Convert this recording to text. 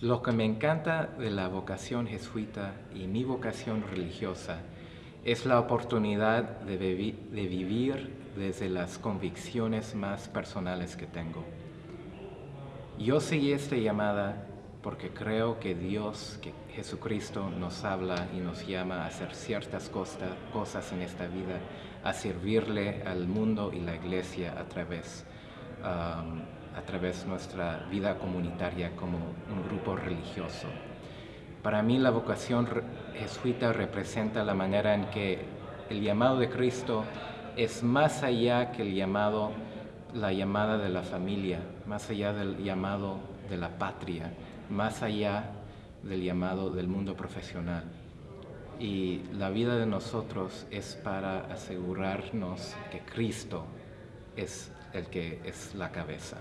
Lo que me encanta de la vocación jesuita y mi vocación religiosa es la oportunidad de, vivir desde las convicciones más personales que tengo. Yo seguí esta llamada porque creo que Dios, que Jesucristo nos habla y nos llama a hacer ciertas cosas en esta vida, a servirle al mundo y la iglesia a través, um, a través de nuestra vida comunitaria como un grupo religioso. Para mí la vocación jesuita representa la manera en que el llamado de Cristo es más allá que el llamado, la llamada de la familia, más allá del llamado de la patria, más allá del llamado del mundo profesional. Y la vida de nosotros es para asegurarnos que Cristo es el que es la cabeza.